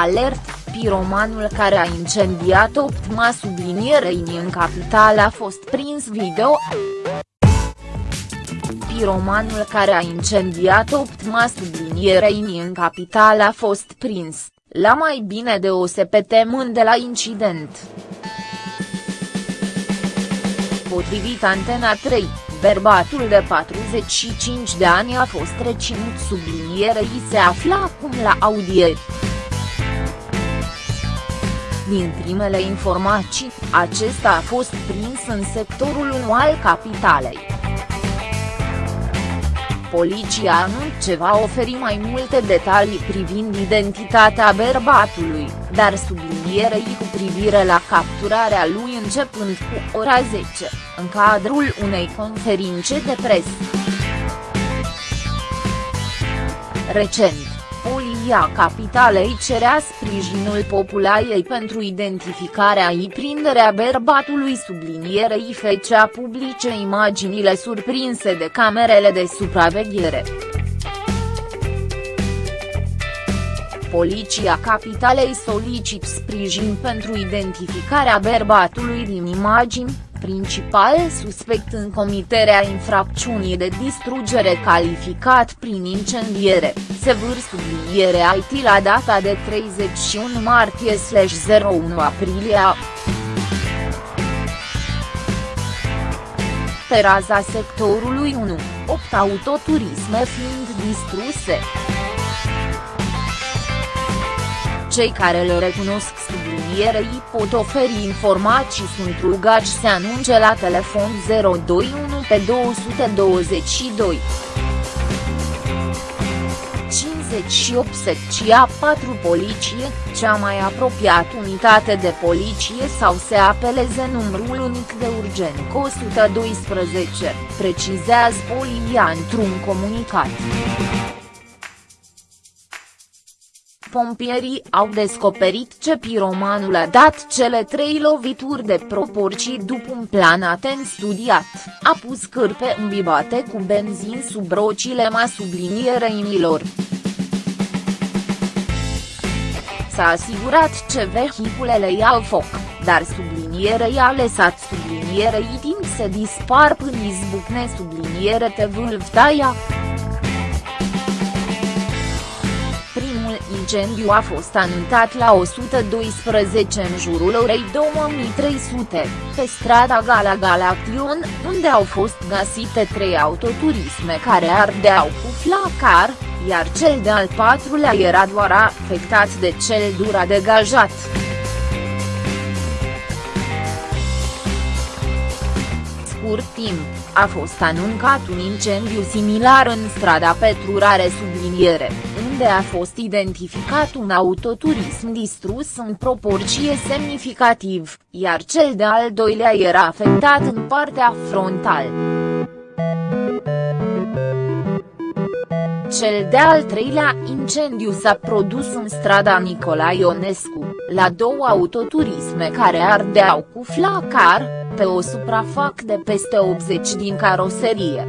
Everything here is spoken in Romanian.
alert, piromanul care a incendiat 8 ma sublinierei în capitală a fost prins video. Piromanul care a incendiat 8 ma sublinierei în capitală a fost prins, la mai bine de o săptămână de la incident. Potrivit Antena 3, bărbatul de 45 de ani a fost reținut sublinierei se află acum la audieri. Din primele informații, acesta a fost prins în sectorul 1 al capitalei. Poliția anunță că va oferi mai multe detalii privind identitatea bărbatului, dar sublinierei cu privire la capturarea lui începând cu ora 10, în cadrul unei conferințe de presă. Recent, Polia Capitalei cerea sprijinul populației pentru identificarea și prinderea bărbatului sublinierei fecea publice imaginile surprinse de camerele de supraveghere. Poliția Capitalei solicit sprijin pentru identificarea bărbatului din imagini, principal suspect în comiterea infracțiunii de distrugere calificat prin incendiere, sevâr subliniere IT la data de 31 martie-01 aprilie Pe raza sectorului 1, 8 autoturisme fiind distruse. Cei care le recunosc sublinierei pot oferi informații sunt rugați să anunce la telefon 021 pe 222. 58 secția 4 Poliție, cea mai apropiată unitate de poliție sau se apeleze numărul unic de urgent 112, precizează Polia într-un comunicat. Pompierii au descoperit ce piromanul a dat cele trei lovituri de proporții după un plan atent studiat, a pus cârpe îmbibate cu benzin sub rocile ma subliniereinilor. S-a asigurat ce vehiculele iau foc, dar sublinierei a lăsat sublinierei timp să dispar până izbucne subliniere te vâlvtaia. Incendiu a fost anunțat la 112 în jurul orei 2300, pe strada Gala Galaction, unde au fost găsite trei autoturisme care ardeau cu flacar, iar cel de-al patrulea era doar afectat de cel dura degajat. scurt timp, a fost anuncat un incendiu similar în strada Petrurare subliniere, unde a fost identificat un autoturism distrus în proporție semnificativ, iar cel de-al doilea era afectat în partea frontală. Cel de-al treilea incendiu s-a produs în strada Nicolae Ionescu, la două autoturisme care ardeau cu flacar, pe o suprafac de peste 80 din caroserie.